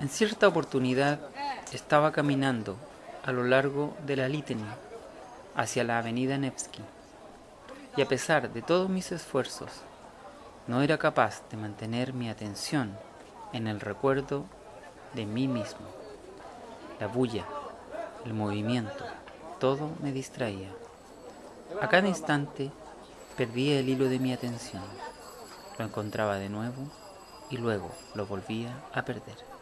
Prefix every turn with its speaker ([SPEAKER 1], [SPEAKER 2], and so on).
[SPEAKER 1] En cierta oportunidad estaba caminando a lo largo de la Litany hacia la avenida Nevsky y a pesar de todos mis esfuerzos no era capaz de mantener mi atención en el recuerdo de mí mismo. La bulla, el movimiento, todo me distraía. A cada instante perdía el hilo de mi atención. Lo encontraba de nuevo y luego lo volvía a perder.